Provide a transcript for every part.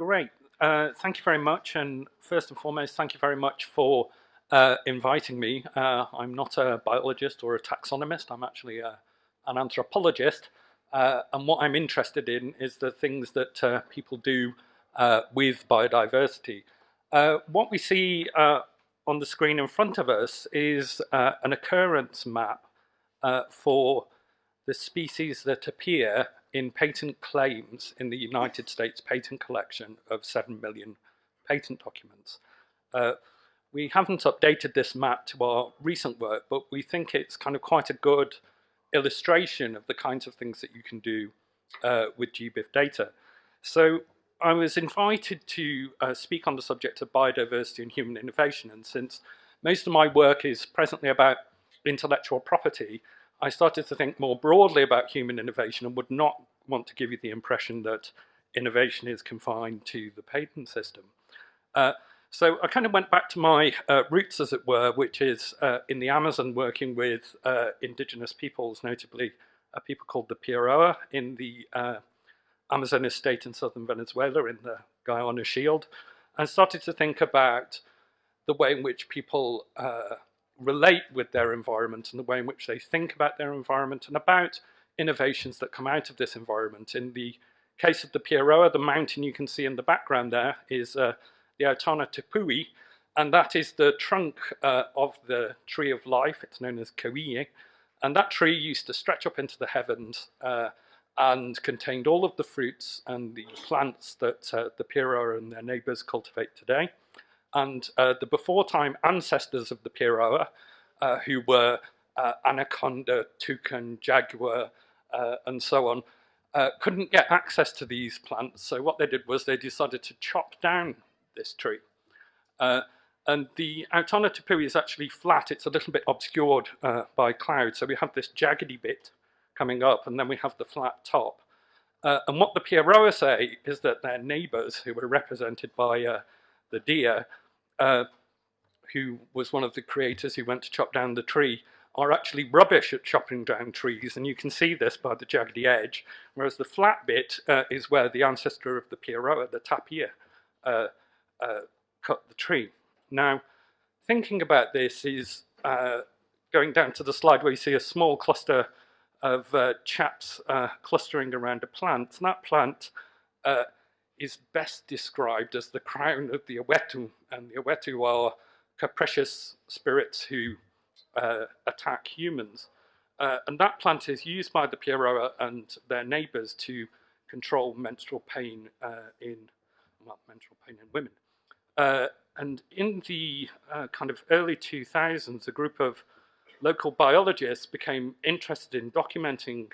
Great. Uh, thank you very much. And first and foremost, thank you very much for uh, inviting me. Uh, I'm not a biologist or a taxonomist. I'm actually a, an anthropologist. Uh, and what I'm interested in is the things that uh, people do uh, with biodiversity. what we see on the screen in front of us is an occurrence map for the species that appear in patent claims in the United States patent collection of 7 million patent documents. Uh, we haven't updated this map to our recent work, but we think it's kind of quite a good illustration of the kinds of things that you can do uh, with GBIF data. So I was invited to uh, speak on the subject of biodiversity and human innovation, and since most of my work is presently about intellectual property, I started to think more broadly about human innovation and would not want to give you the impression that innovation is confined to the patent system. Uh, so I kind of went back to my uh, roots, as it were, which is uh, in the Amazon working with uh, indigenous peoples, notably a people called the Piaroa in the uh, Amazonas state in southern Venezuela in the Guiana Shield, and started to think about the way in which people uh, relate with their environment and the way in which they think about their environment and about innovations that come out of this environment. In the case of the Piaroa, the mountain you can see in the background there is uh, the Autana Tepui, and that is the trunk uh, of the tree of life. It's known as Kauie, and that tree used to stretch up into the heavens uh, and contained all of the fruits and the plants that uh, the Piaroa and their neighbors cultivate today and uh, the before-time ancestors of the Piaroa, uh, who were uh, anaconda, toucan, jaguar, uh, and so on, uh, couldn't get access to these plants. So what they did was they decided to chop down this tree. Uh, and the Autana Tepui is actually flat. It's a little bit obscured by clouds. So we have this jaggedy bit coming up, and then we have the flat top. and what the Piaroa say is that their neighbors, who were represented by the deer, uh, who was one of the creators who went to chop down the tree, are actually rubbish at chopping down trees, and you can see this by the jaggedy edge, whereas the flat bit uh, is where the ancestor of the Piaroa, the tapir, uh, uh, cut the tree. Now, thinking about this is uh, going down to the slide where you see a small cluster of chaps clustering around a plant, and that plant is best described as the crown of the Awetu, and the Awetu are capricious spirits who uh, attack humans. Uh, and that plant is used by the Piaroa and their neighbors to control menstrual pain uh, in, well, menstrual pain in women. Uh, and in the uh, kind of early 2000s, a group of local biologists became interested in documenting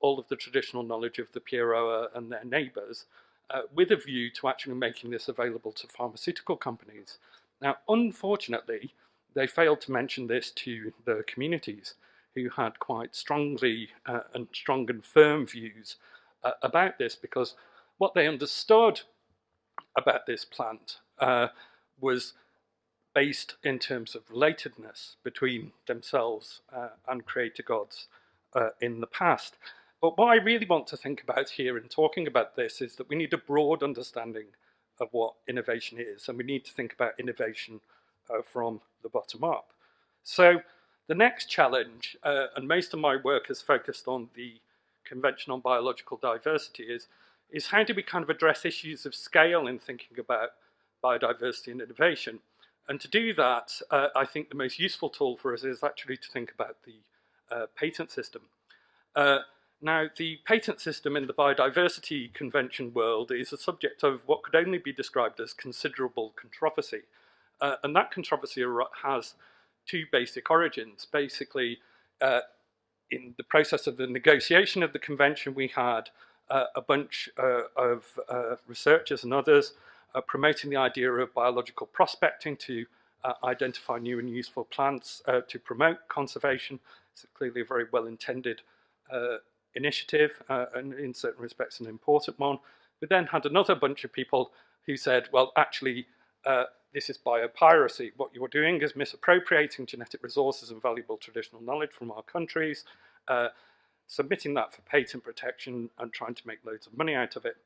all of the traditional knowledge of the Piaroa and their neighbors uh, with a view to actually making this available to pharmaceutical companies. Now, unfortunately, they failed to mention this to the communities who had quite strongly uh, and strong and firm views uh, about this because what they understood about this plant uh, was based in terms of relatedness between themselves uh, and creator gods uh, in the past. But what I really want to think about here in talking about this is that we need a broad understanding of what innovation is, and we need to think about innovation uh, from the bottom up. So the next challenge, uh, and most of my work is focused on the Convention on Biological Diversity, is, is how do we kind of address issues of scale in thinking about biodiversity and innovation? And to do that, uh, I think the most useful tool for us is actually to think about the uh, patent system. Now, the patent system in the biodiversity convention world is a subject of what could only be described as considerable controversy. Uh, and that controversy has two basic origins. Basically, uh, in the process of the negotiation of the convention, we had uh, a bunch uh, of uh, researchers and others uh, promoting the idea of biological prospecting to identify new and useful plants to promote conservation. It's clearly a very well-intended initiative, uh, and in certain respects an important one. We then had another bunch of people who said, well, actually, uh, this is biopiracy. What you're doing is misappropriating genetic resources and valuable traditional knowledge from our countries, uh, submitting that for patent protection and trying to make loads of money out of it.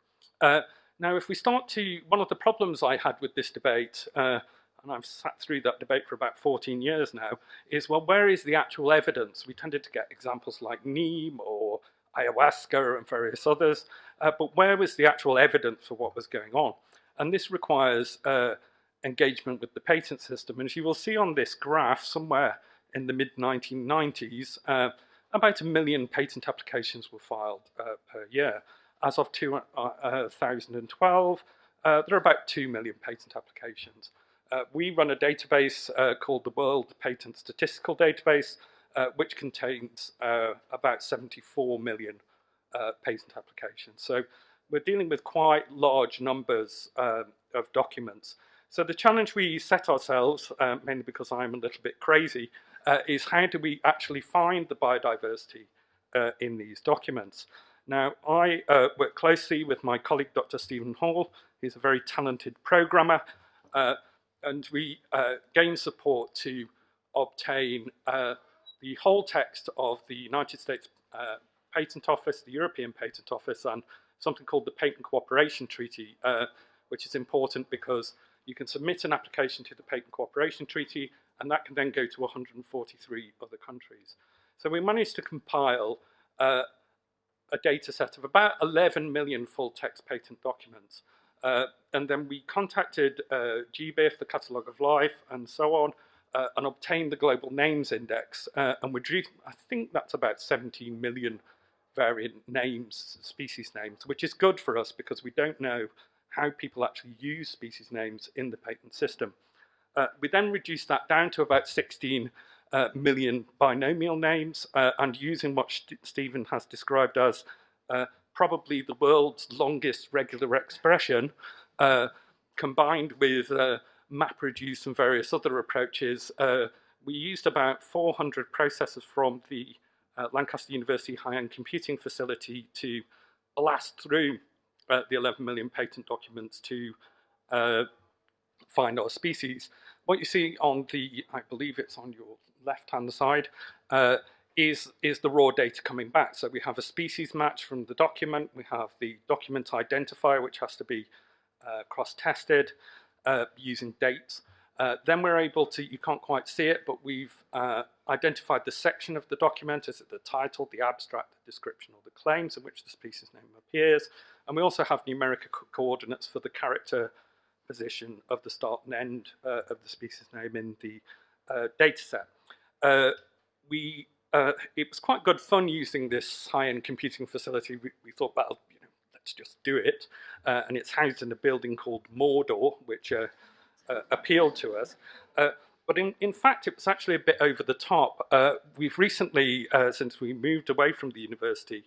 Uh, now, if we start to, one of the problems I had with this debate, uh, and I've sat through that debate for about 14 years now, is well, where is the actual evidence? We tended to get examples like Neem or ayahuasca and various others, uh, but where was the actual evidence for what was going on? And this requires uh, engagement with the patent system. And as you will see on this graph, somewhere in the mid-1990s, uh, about a million patent applications were filed uh, per year. As of 2012, uh, uh, there are about 2 million patent applications. We run a database called the World Patent Statistical Database, which contains about 74 million patent applications. So we're dealing with quite large numbers um, of documents. So the challenge we set ourselves, uh, mainly because I'm a little bit crazy, uh, is how do we actually find the biodiversity uh, in these documents? Now, I uh, work closely with my colleague, Dr. Stephen Hall. He's a very talented programmer, uh, and we uh, gain support to obtain uh, the whole text of the United States uh, Patent Office, the European Patent Office, and something called the Patent Cooperation Treaty, uh, which is important because you can submit an application to the Patent Cooperation Treaty, and that can then go to 143 other countries. So we managed to compile uh, a data set of about 11 million full text patent documents. Uh, and then we contacted uh, GBIF, the Catalogue of Life, and so on, uh, and obtained the Global Names Index. Uh, and we drew, I think that's about 17 million variant names, species names, which is good for us because we don't know how people actually use species names in the patent system. Uh, we then reduced that down to about 16 uh, million binomial names uh, and using what St Stephen has described as uh, probably the world's longest regular expression uh, combined with uh, MapReduce and various other approaches. we used about 400 processors from the Lancaster University high-end computing facility to blast through the 11 million patent documents to find our species. What you see on the, I believe it's on your left-hand side, uh, is, is the raw data coming back. So we have a species match from the document, we have the document identifier, which has to be uh, cross-tested uh, using dates. Uh, then we're able to, you can't quite see it, but we've uh, identified the section of the document, is it the title, the abstract, the description, or the claims in which the species name appears. And we also have numeric co coordinates for the character position of the start and end uh, of the species name in the uh, data set. Uh, we, uh, it was quite good fun using this high-end computing facility. We, we, thought, know, let's just do it. Uh, and it's housed in a building called Mordor, which uh, appealed to us. but in, in fact, it was actually a bit over the top. we've recently, since we moved away from the university,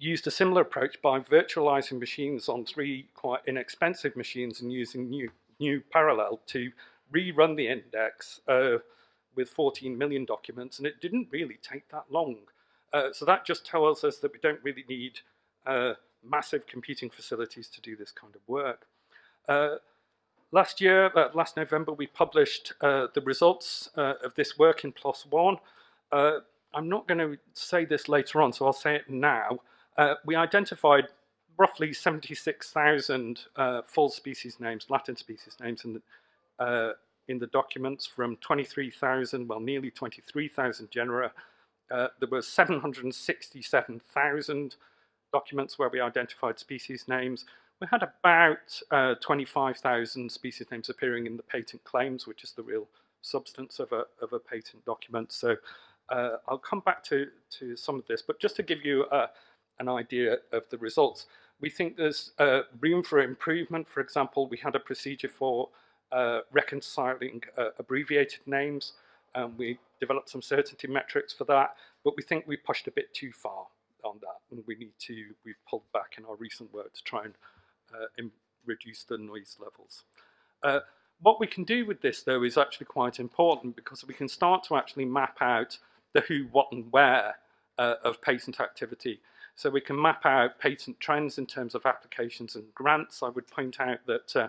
used a similar approach by virtualizing machines on three quite inexpensive machines and using new, GNU Parallel to rerun the index uh, with 14 million documents, and it didn't really take that long. Uh, so that just tells us that we don't really need uh, massive computing facilities to do this kind of work. Uh, last year, uh, last November, we published uh, the results of this work in PLOS One. I'm not going to say this later on, so I'll say it now. We identified roughly 76,000 uh, full species names, Latin species names in the, in the documents from 23,000, well nearly 23,000 genera. Uh, there were 767,000 documents where we identified species names. We had about uh, 25,000 species names appearing in the patent claims, which is the real substance of a, of a patent document. So uh, I'll come back to, to some of this, but just to give you a, an idea of the results. We think there's uh, room for improvement. For example, we had a procedure for uh, reconciling uh, abbreviated names. and we developed some certainty metrics for that, but we think we pushed a bit too far on that, and we need to, we've pulled back in our recent work to try and uh, reduce the noise levels. Uh, what we can do with this, though, is actually quite important because we can start to actually map out the who, what, and where uh, of patent activity. So we can map out patent trends in terms of applications and grants. I would point out that uh,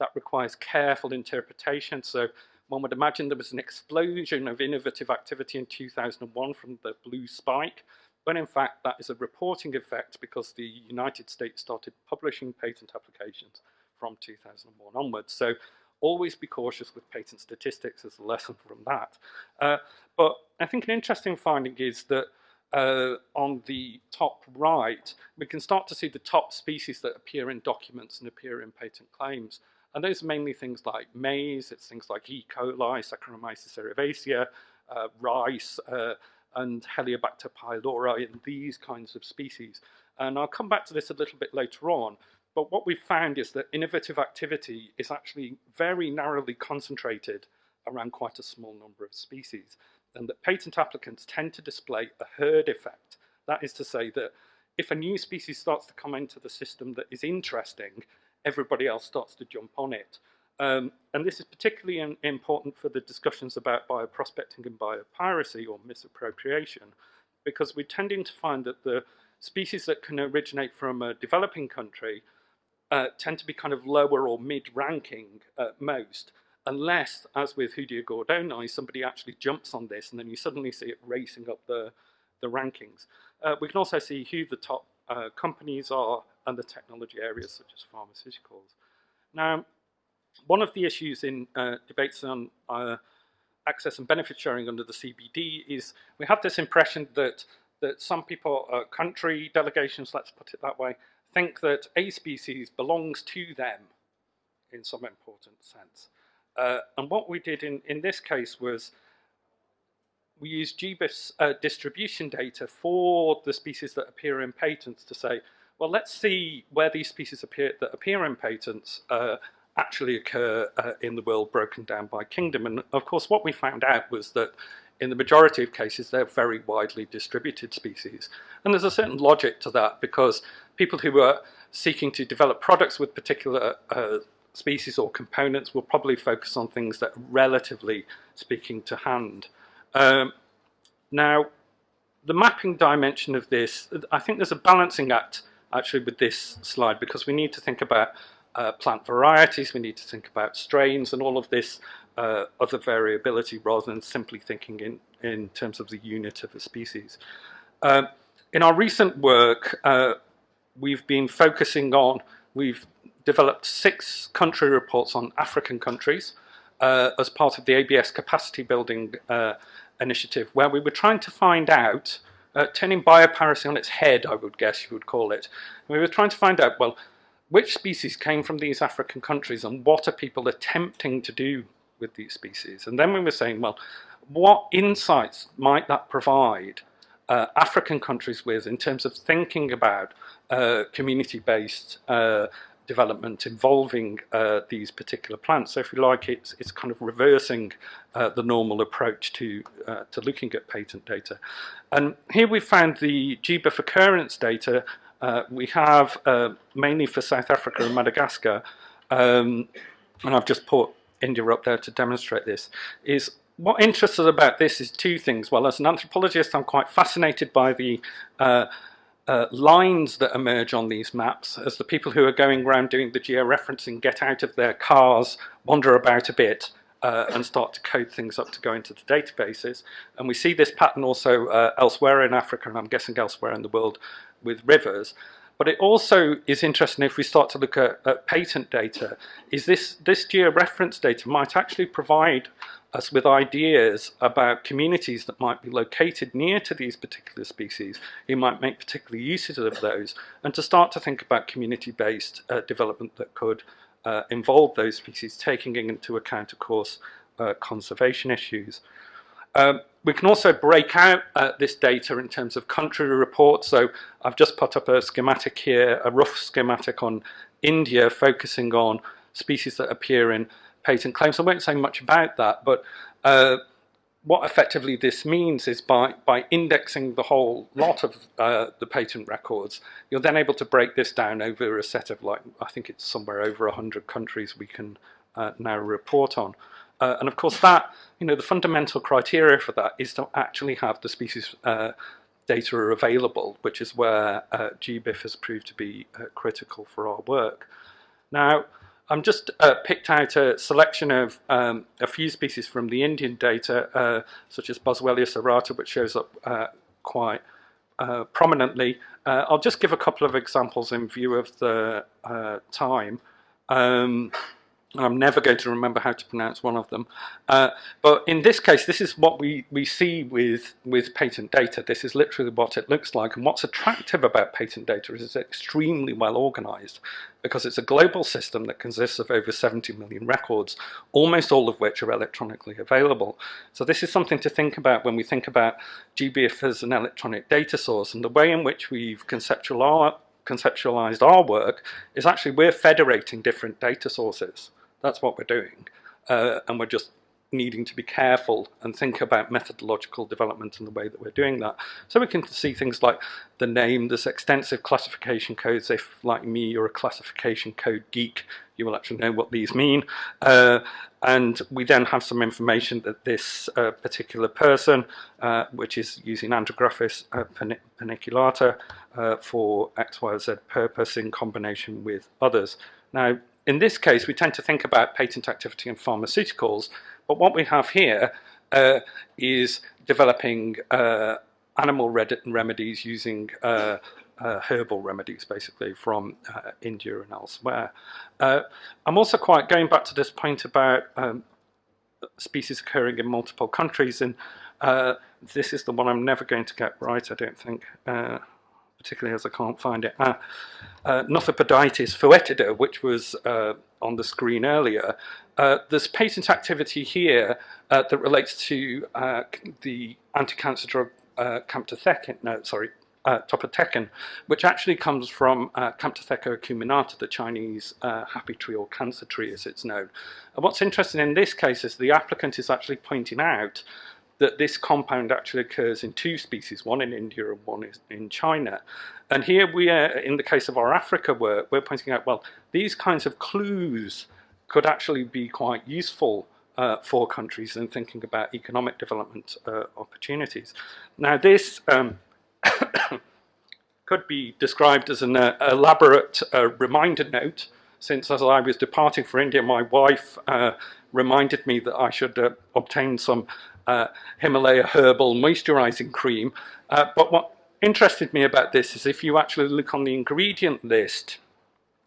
that requires careful interpretation. So one would imagine there was an explosion of innovative activity in 2001 from the blue spike, when in fact that is a reporting effect because the United States started publishing patent applications from 2001 onwards. So always be cautious with patent statistics as a lesson from that. Uh, but I think an interesting finding is that uh, on the top right, we can start to see the top species that appear in documents and appear in patent claims. And those are mainly things like maize, it's things like E. coli, Saccharomyces cerevisiae, uh, rice, uh, and Helicobacter pylori in these kinds of species. And I'll come back to this a little bit later on, but what we've found is that innovative activity is actually very narrowly concentrated around quite a small number of species, and that patent applicants tend to display a herd effect. That is to say that if a new species starts to come into the system that is interesting, everybody else starts to jump on it. Um, and this is particularly in, important for the discussions about bioprospecting and biopiracy or misappropriation, because we're tending to find that the species that can originate from a developing country uh, tend to be kind of lower or mid-ranking at most, unless, as with Hoodia gordonii, somebody actually jumps on this and then you suddenly see it racing up the, the rankings. Uh, we can also see who the top uh, companies are and the technology areas such as pharmaceuticals. Now, one of the issues in uh, debates on uh, access and benefit sharing under the CBD is we have this impression that that some people, uh, country delegations, let's put it that way, think that a species belongs to them in some important sense. Uh, and what we did in, in this case was we used GBIF's uh, distribution data for the species that appear in patents to say, well, let's see where these species appear that appear in patents uh, actually occur uh, in the world broken down by kingdom. And of course, what we found out was that in the majority of cases, they're very widely distributed species. And there's a certain logic to that because people who are seeking to develop products with particular uh, species or components will probably focus on things that are relatively speaking to hand. Um, now, the mapping dimension of this, I think there's a balancing act actually with this slide because we need to think about uh, plant varieties, we need to think about strains and all of this uh, other variability rather than simply thinking in, in terms of the unit of a species. Um, in our recent work, uh, we've been focusing on, we've developed six country reports on African countries uh, as part of the ABS capacity building uh, initiative, where we were trying to find out, uh, turning biopiracy on its head, I would guess you would call it. we were trying to find out, well, which species came from these African countries and what are people attempting to do with these species? And then we were saying, well, what insights might that provide uh, African countries with in terms of thinking about uh, community-based uh, development involving uh, these particular plants. So if you like, it's, it's kind of reversing uh, the normal approach to, uh, to looking at patent data. And here we found the GBIF occurrence data uh, we have uh, mainly for South Africa and Madagascar, um, and I've just put India up there to demonstrate this, is what interests us about this is two things. Well, as an anthropologist, I'm quite fascinated by the uh, uh, lines that emerge on these maps as the people who are going around doing the georeferencing get out of their cars, wander about a bit, uh, and start to code things up to go into the databases. And we see this pattern also uh, elsewhere in Africa, and I'm guessing elsewhere in the world, with rivers. But it also is interesting if we start to look at, at patent data, is this, this georeference data might actually provide us with ideas about communities that might be located near to these particular species who might make particular uses of those and to start to think about community-based uh, development that could uh, involve those species, taking into account, of course, uh, conservation issues. Um, we can also break out uh, this data in terms of country reports. So I've just put up a schematic here, a rough schematic on India focusing on species that appear in patent claims. I won't say much about that, but uh, what effectively this means is by, by indexing the whole lot of uh, the patent records, you're then able to break this down over a set of like, I think it's somewhere over 100 countries we can uh, now report on. Uh, and of course that, you know, the fundamental criteria for that is to actually have the species uh, data available, which is where uh, GBIF has proved to be uh, critical for our work. Now, I'm just uh, picked out a selection of um, a few species from the Indian data, uh, such as Boswellia serrata, which shows up quite uh, prominently. Uh, I'll just give a couple of examples in view of the uh, time. Um, I'm never going to remember how to pronounce one of them. Uh, but in this case, this is what we, we see with, with patent data. This is literally what it looks like. And what's attractive about patent data is it's extremely well organized because it's a global system that consists of over 70 million records, almost all of which are electronically available. So this is something to think about when we think about GBIF as an electronic data source and the way in which we've conceptualized conceptualized our work is actually we're federating different data sources. That's what we're doing. Uh, and we're just needing to be careful and think about methodological development in the way that we're doing that. So we can see things like the name, there's extensive classification codes. If, like me, you're a classification code geek, you will actually know what these mean. Uh, and we then have some information that this uh, particular person, uh, which is using Andrographis uh, paniculata uh, for X, Y, Z purpose in combination with others. Now, in this case, we tend to think about patent activity in pharmaceuticals, but what we have here uh, is developing uh, animal remedies using uh, uh, herbal remedies, basically, from uh, India and elsewhere. Uh, I'm also quite going back to this point about um, species occurring in multiple countries, and this is the one I'm never going to get right, I don't think particularly as I can't find it. Uh, uh, Nothapodytes foetida, which was uh, on the screen earlier. Uh, there's patent activity here uh, that relates to uh, the anti-cancer drug uh, no, sorry, uh, topotecan, which actually comes from uh, Camptotheca acuminata, the Chinese uh, happy tree or cancer tree as it's known. And what's interesting in this case is the applicant is actually pointing out that this compound actually occurs in two species, one in India and one in China. And here we are, in the case of our Africa work, we're pointing out, well, these kinds of clues could actually be quite useful uh, for countries in thinking about economic development uh, opportunities. Now this um, could be described as an uh, elaborate uh, reminder note since as I was departing for India, my wife uh, reminded me that I should uh, obtain some Himalaya herbal moisturizing cream. Uh, but what interested me about this is if you actually look on the ingredient list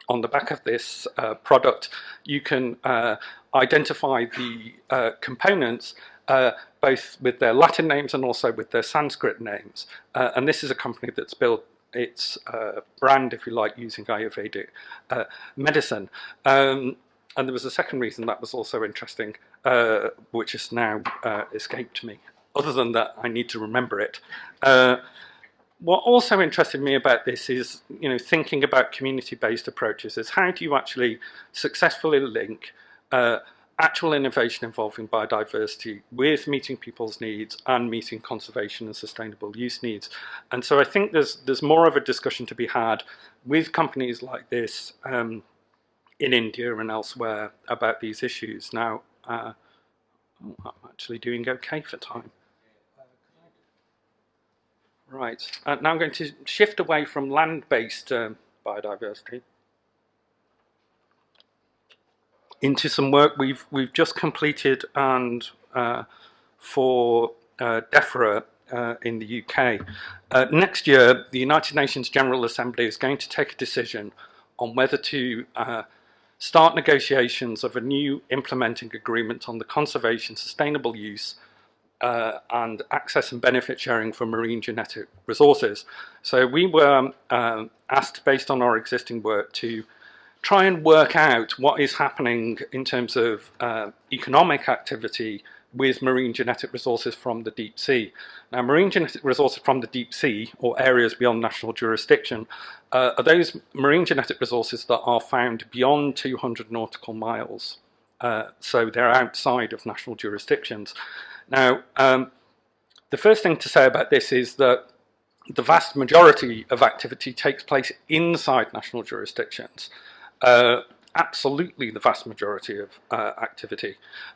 on the back of this uh, product, you can uh, identify the uh, components uh, both with their Latin names and also with their Sanskrit names. and this is a company that's built its brand, if you like, using Ayurvedic medicine. Um, and there was a second reason that was also interesting, uh, which has now uh, escaped me. Other than that, I need to remember it. Uh, what also interested me about this is, you know, thinking about community-based approaches is how do you actually successfully link uh, actual innovation involving biodiversity with meeting people's needs and meeting conservation and sustainable use needs. And so I think there's, there's more of a discussion to be had with companies like this um, in India and elsewhere about these issues. Now, uh, I'm actually doing okay for time. Right, uh, now I'm going to shift away from land-based um, biodiversity into some work we've we've just completed and uh, for uh, DEFRA uh, in the UK. Uh, next year, the United Nations General Assembly is going to take a decision on whether to uh, start negotiations of a new implementing agreement on the conservation, sustainable use uh, and access and benefit sharing for marine genetic resources. So we were um, asked, based on our existing work, to try and work out what is happening in terms of uh, economic activity with marine genetic resources from the deep sea. Now, marine genetic resources from the deep sea, or areas beyond national jurisdiction, uh, are those marine genetic resources that are found beyond 200 nautical miles. Uh, so they're outside of national jurisdictions. Now, um, the first thing to say about this is that the vast majority of activity takes place inside national jurisdictions. Uh, absolutely the vast majority of uh, activity,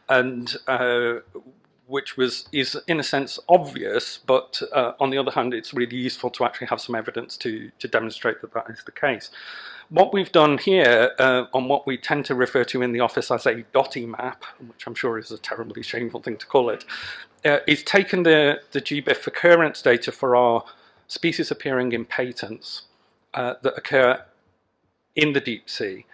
and uh, which was is in a sense obvious, but uh, on the other hand, it's really useful to actually have some evidence to to demonstrate that that is the case. What we've done here uh, on what we tend to refer to in the office as a dotty map, which I'm sure is a terribly shameful thing to call it, uh, is taken the the GBIF occurrence data for our species appearing in patents uh, that occur in the deep sea.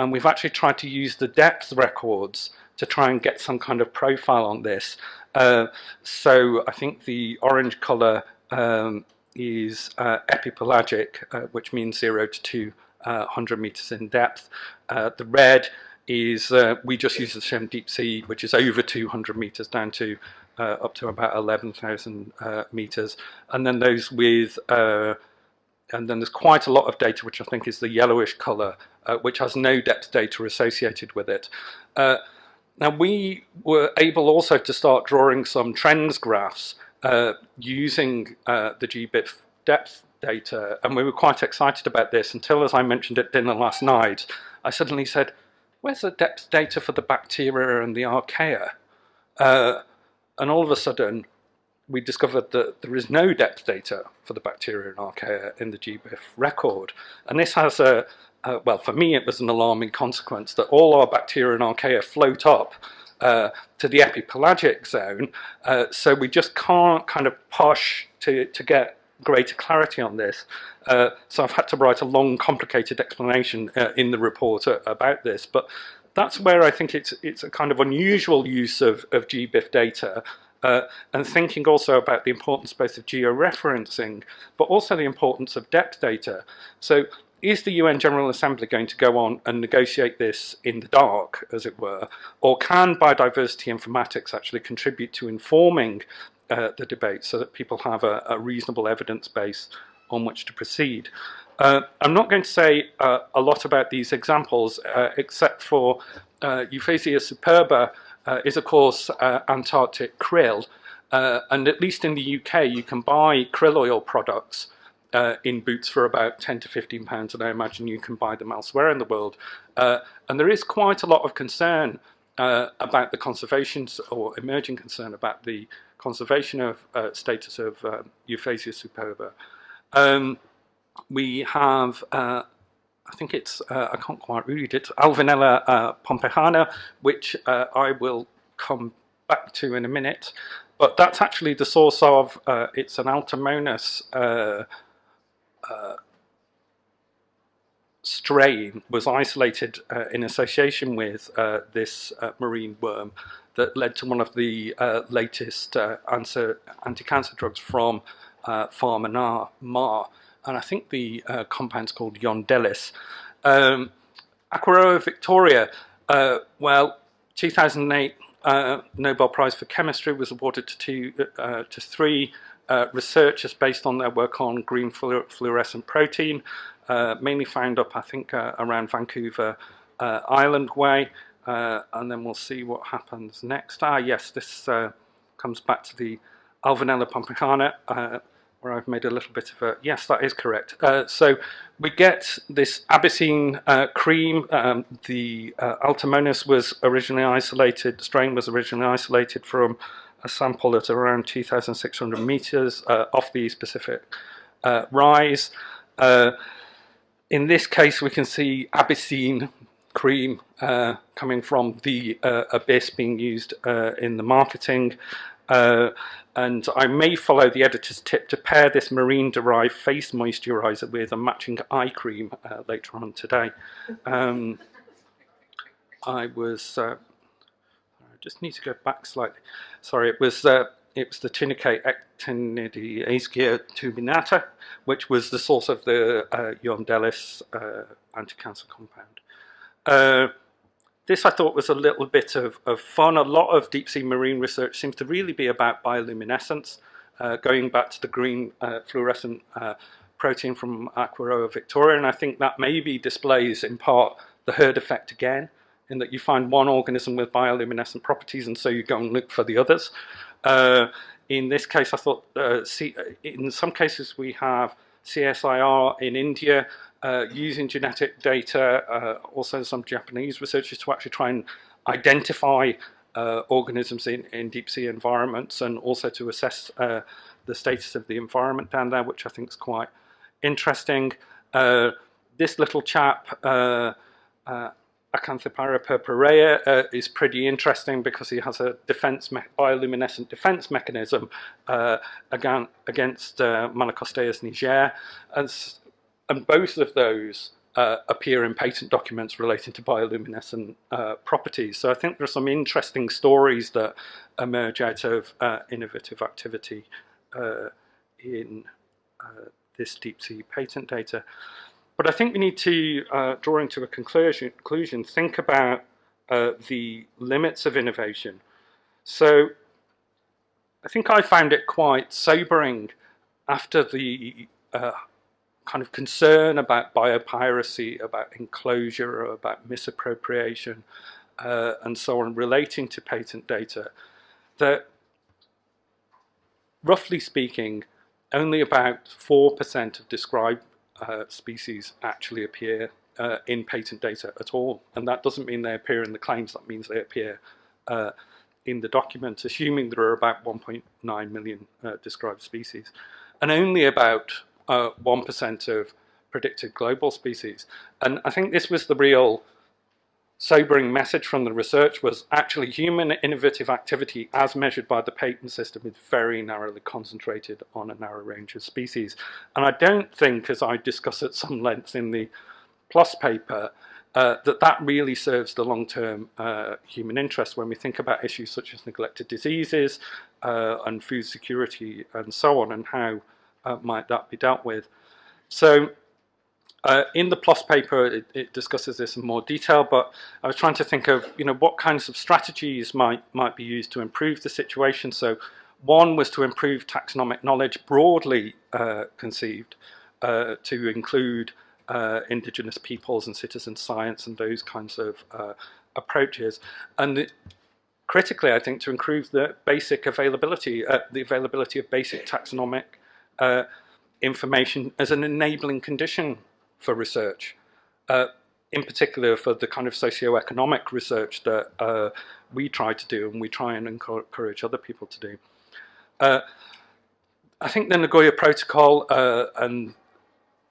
And we've actually tried to use the depth records to try and get some kind of profile on this. Uh, so I think the orange color um, is uh, epipelagic, uh, which means 0 to 200 uh, meters in depth. Uh, the red is, uh, we just use the term deep sea, which is over 200 meters down to up to about 11,000 meters. And then those with and then there's quite a lot of data which I think is the yellowish color uh, which has no depth data associated with it. Uh, now we were able also to start drawing some trends graphs uh, using uh, the GBIF depth data and we were quite excited about this until as I mentioned at dinner last night I suddenly said where's the depth data for the bacteria and the archaea uh, and all of a sudden we discovered that there is no depth data for the bacteria and archaea in the GBIF record. And this has a, well, for me, it was an alarming consequence that all our bacteria and archaea float up uh, to the epipelagic zone. Uh, so we just can't kind of push to, to get greater clarity on this. Uh, so I've had to write a long, complicated explanation uh, in the report uh, about this. But that's where I think it's, it's a kind of unusual use of, of GBIF data uh, and thinking also about the importance both of georeferencing, but also the importance of depth data. So is the UN General Assembly going to go on and negotiate this in the dark, as it were, or can biodiversity informatics actually contribute to informing uh, the debate so that people have a, a, reasonable evidence base on which to proceed? Uh, I'm not going to say uh, a lot about these examples, uh, except for uh, Euphausia superba, is of course uh, Antarctic krill. Uh, and at least in the UK, you can buy krill oil products uh, in Boots for about 10 to 15 pounds, and I imagine you can buy them elsewhere in the world. Uh, and there is quite a lot of concern uh, about the conservation, or emerging concern about the conservation of status of Euphausia superba. Um, we have I think it's, uh, I can't quite read it, Alvinella uh, pompejana, which uh, I will come back to in a minute. But that's actually the source of, uh, it's an Alteromonas uh, uh, strain was isolated in association with this marine worm that led to one of the latest anti-cancer drugs from uh, Pharma Mar and I think the uh, compound's called Yondelis. Um, Aequorea victoria, uh, well, 2008 uh, Nobel Prize for Chemistry was awarded to, two, uh, to three uh, researchers based on their work on green fluorescent protein, uh, mainly found up, I think, around Vancouver Island Way. and then we'll see what happens next. Ah, yes, this comes back to the Alvinella pompejana where I've made a little bit of a, yes, that is correct. Uh, so we get this Abyssine uh, cream. Um, the uh, was originally isolated, the strain was originally isolated from a sample at around 2,600 meters uh, off the East Pacific uh, rise. Uh, in this case, we can see Abyssine cream coming from the abyss being used in the marketing. Uh, and I may follow the editor's tip to pair this marine-derived face moisturizer with a matching eye cream uh, later on today. Um, I was, uh, I just need to go back slightly. Sorry, it was uh, it was the Tunicate Ecteinascidia turbinata, which was the source of the uh, Yondelis uh, anti-cancer compound. Uh, this I thought was a little bit of, of fun. A lot of deep sea marine research seems to really be about bioluminescence, uh, going back to the green uh, fluorescent uh, protein from Aequorea victoria, and I think that maybe displays in part the herd effect again, in that you find one organism with bioluminescent properties and so you go and look for the others. Uh, in this case, I thought, uh, see, in some cases we have CSIR in India uh, using genetic data, uh, also some Japanese researchers to actually try and identify uh, organisms in, in deep sea environments and also to assess uh, the status of the environment down there, which I think is quite interesting. Uh, this little chap, Acanthephyra purpurea uh, is pretty interesting because he has a defense bioluminescent defense mechanism uh, against, against uh, Malacosteus niger, and, and both of those uh, appear in patent documents relating to bioluminescent uh, properties. So I think there are some interesting stories that emerge out of uh, innovative activity uh, in uh, this deep sea patent data. But I think we need to, uh, drawing to a conclusion, conclusion think about the limits of innovation. So I think I found it quite sobering after the kind of concern about biopiracy, about enclosure, about misappropriation, uh, and so on relating to patent data, that roughly speaking, only about 4% of described uh, species actually appear uh, in patent data at all. And that doesn't mean they appear in the claims, that means they appear uh, in the document, assuming there are about 1.9 million uh, described species. And only about 1% uh, of predicted global species. And I think this was the real sobering message from the research was actually human innovative activity as measured by the patent system is very narrowly concentrated on a narrow range of species. And I don't think, as I discuss at some length in the PLOS paper, uh, that that really serves the long-term uh, human interest when we think about issues such as neglected diseases uh, and food security and so on and how uh, might that be dealt with. So uh, in the PLOS paper, it, it, discusses this in more detail, but I was trying to think of, you know, what kinds of strategies might, might be used to improve the situation. So one was to improve taxonomic knowledge broadly uh, conceived uh, to include uh, indigenous peoples and citizen science and those kinds of uh, approaches. And the, critically, I think, to improve the basic availability, uh, the availability of basic taxonomic information as an enabling condition for research, uh, in particular for the kind of socio-economic research that uh, we try to do and we try and encourage other people to do. Uh, I think the Nagoya Protocol uh, and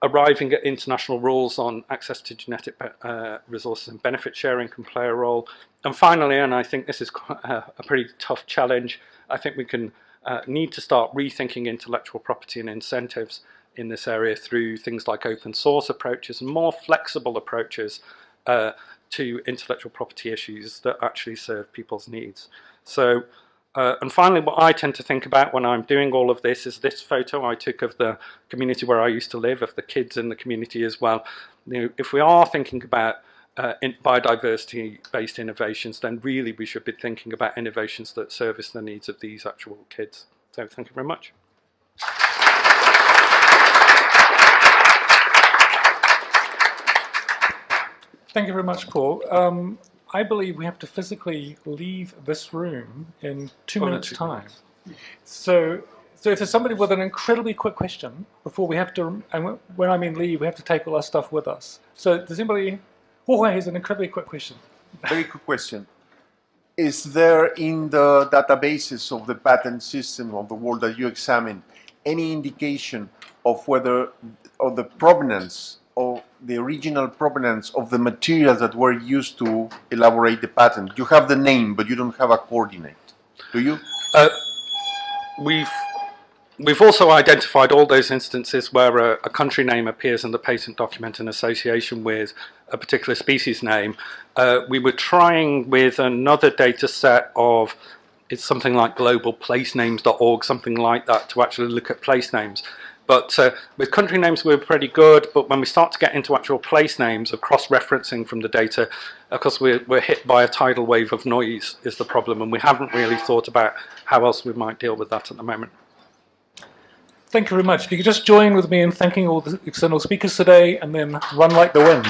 arriving at international rules on access to genetic uh, resources and benefit sharing can play a role. And finally, and I think this is a pretty tough challenge, I think we can uh, need to start rethinking intellectual property and incentives in this area through things like open source approaches and more flexible approaches uh, to intellectual property issues that actually serve people's needs. So, uh, and finally, what I tend to think about when I'm doing all of this is this photo I took of the community where I used to live, of the kids in the community as well. You know, if we are thinking about uh, biodiversity-based innovations, then really we should be thinking about innovations that service the needs of these actual kids. So thank you very much. Thank you very much, Paul. Um, I believe we have to physically leave this room in two oh, minutes' time. Minutes. So, so if there's somebody with an incredibly quick question before we have to, and when I mean leave, we have to take all our stuff with us. So does anybody, Jorge has an incredibly quick question. Very quick question. Is there in the databases of the patent system of the world that you examine any indication of whether, of the provenance of the original provenance of the materials that were used to elaborate the patent. You have the name, but you don't have a coordinate, do you? Uh, we've We've also identified all those instances where a, a, country name appears in the patent document in association with a particular species name. Uh, we were trying with another data set of, it's something like globalplacenames.org, something like that, to actually look at place names. But uh, with country names, we are pretty good. But when we start to get into actual place names of cross-referencing from the data, of course, we're, we're hit by a tidal wave of noise is the problem. And we haven't really thought about how else we might deal with that at the moment. Thank you very much. If you could just join with me in thanking all the external speakers today and then run like the wind.